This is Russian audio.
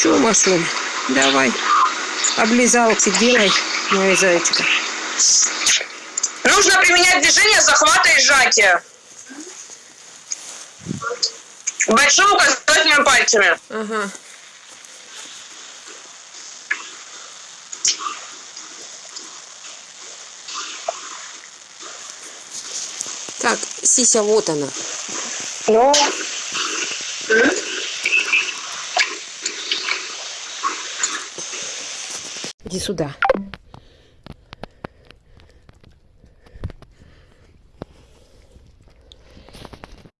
Че, Машуль, давай. Облизалки делай, моя зайчка. Нужно применять движение захвата и сжатия. Большим указательными пальцами. Ага. Так, Сися, вот она. Ну, Иди сюда.